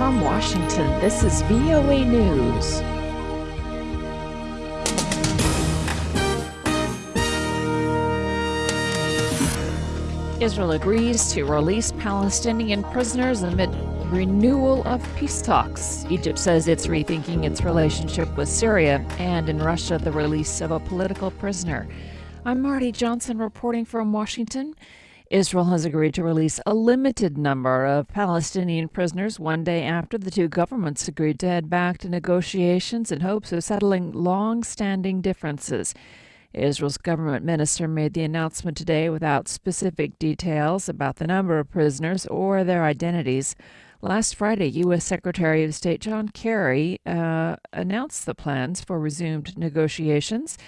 From Washington, this is VOA News. Israel agrees to release Palestinian prisoners amid renewal of peace talks. Egypt says it's rethinking its relationship with Syria, and in Russia, the release of a political prisoner. I'm Marty Johnson reporting from Washington. Israel has agreed to release a limited number of Palestinian prisoners one day after the two governments agreed to head back to negotiations in hopes of settling long standing differences. Israel's government minister made the announcement today without specific details about the number of prisoners or their identities. Last Friday, U.S. Secretary of State John Kerry uh, announced the plans for resumed negotiations.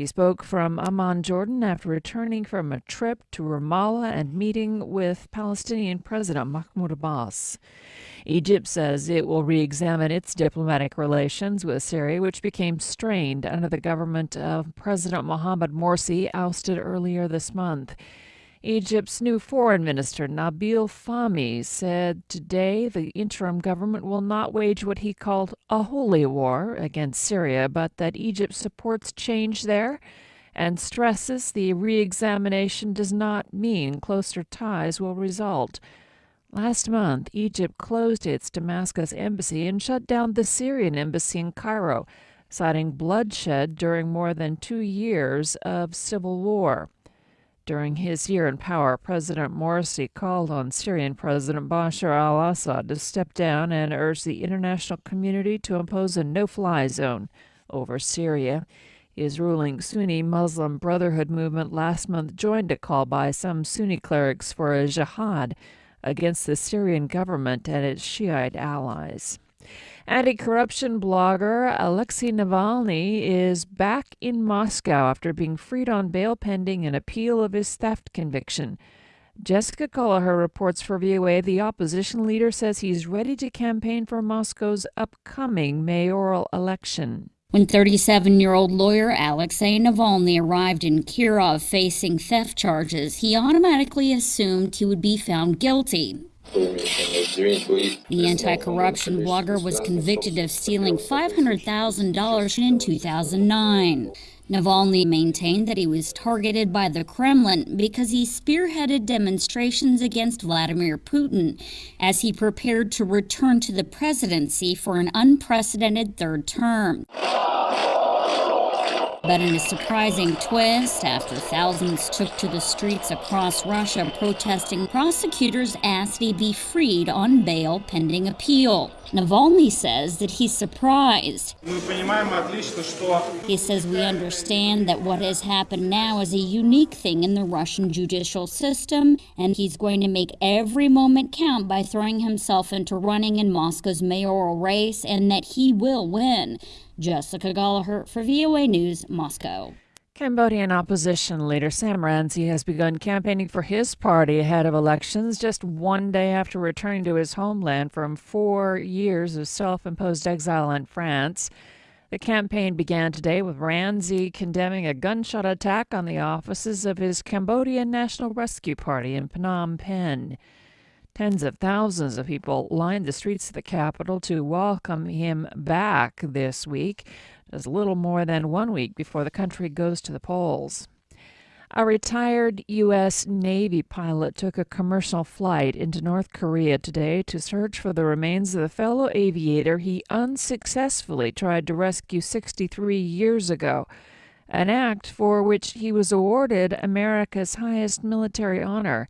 He spoke from Amman, Jordan, after returning from a trip to Ramallah and meeting with Palestinian President Mahmoud Abbas. Egypt says it will re examine its diplomatic relations with Syria, which became strained under the government of President Mohamed Morsi, ousted earlier this month. Egypt's new foreign minister, Nabil Fahmy, said today the interim government will not wage what he called a holy war against Syria, but that Egypt supports change there and stresses the re examination does not mean closer ties will result. Last month, Egypt closed its Damascus embassy and shut down the Syrian embassy in Cairo, citing bloodshed during more than two years of civil war. During his year in power, President Morsi called on Syrian President Bashar al Assad to step down and urged the international community to impose a no fly zone over Syria. His ruling Sunni Muslim Brotherhood movement last month joined a call by some Sunni clerics for a jihad against the Syrian government and its Shiite allies. Anti corruption blogger Alexei Navalny is back in Moscow after being freed on bail pending an appeal of his theft conviction. Jessica Golloher reports for VOA the opposition leader says he's ready to campaign for Moscow's upcoming mayoral election. When 37 year old lawyer Alexei Navalny arrived in Kirov facing theft charges, he automatically assumed he would be found guilty. The anti corruption blogger was convicted of stealing $500,000 in 2009. Navalny maintained that he was targeted by the Kremlin because he spearheaded demonstrations against Vladimir Putin as he prepared to return to the presidency for an unprecedented third term. But in a surprising twist, after thousands took to the streets across Russia protesting, prosecutors asked he be freed on bail pending appeal. Navalny says that he's surprised. He says we understand that what has happened now is a unique thing in the Russian judicial system, and he's going to make every moment count by throwing himself into running in Moscow's mayoral race, and that he will win. Jessica Golloher for VOA News, Moscow. Cambodian opposition leader Sam Rainsy has begun campaigning for his party ahead of elections just one day after returning to his homeland from four years of self imposed exile in France. The campaign began today with Rainsy condemning a gunshot attack on the offices of his Cambodian National Rescue Party in Phnom Penh. Tens of thousands of people lined the streets of the capital to welcome him back this week, as little more than one week before the country goes to the polls. A retired U.S. Navy pilot took a commercial flight into North Korea today to search for the remains of the fellow aviator he unsuccessfully tried to rescue 63 years ago, an act for which he was awarded America's highest military honor.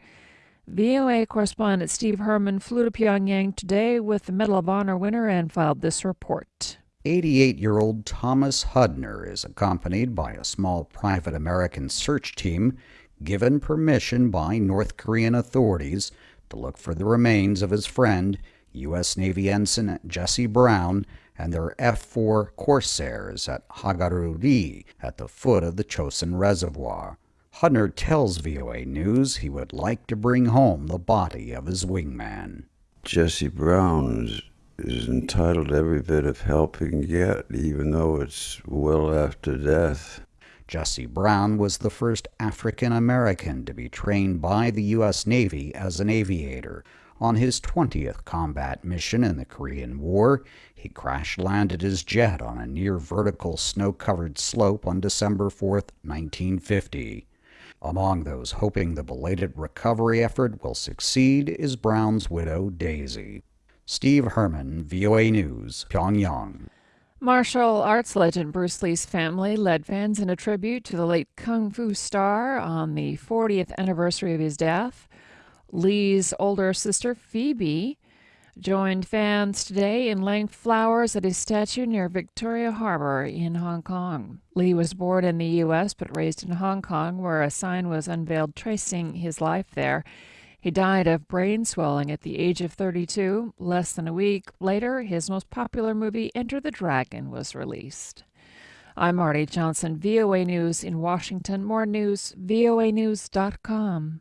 VOA correspondent Steve Herman flew to Pyongyang today with the Medal of Honor winner and filed this report. 88 year old Thomas Hudner is accompanied by a small private American search team given permission by North Korean authorities to look for the remains of his friend, U.S. Navy Ensign Jesse Brown, and their F 4 Corsairs at Hagaru-ri at the foot of the Chosin Reservoir. Hudner tells VOA News he would like to bring home the body of his wingman. Jesse Brown is is entitled to every bit of help he can get, even though it's well after death. Jesse Brown was the first African American to be trained by the U.S. Navy as an aviator. On his 20th combat mission in the Korean War, he crash landed his jet on a near vertical snow covered slope on December 4, 1950. Among those hoping the belated recovery effort will succeed is Brown's widow, Daisy. Steve Herman, VOA News, Pyongyang. Martial arts legend Bruce Lee's family led fans in a tribute to the late kung fu star on the 40th anniversary of his death. Lee's older sister, Phoebe, joined fans today in laying flowers at his statue near Victoria Harbor in Hong Kong. Lee was born in the U.S. but raised in Hong Kong, where a sign was unveiled tracing his life there. He died of brain swelling at the age of 32. Less than a week later, his most popular movie, Enter the Dragon, was released. I'm Marty Johnson, VOA News in Washington. More news, voanews.com.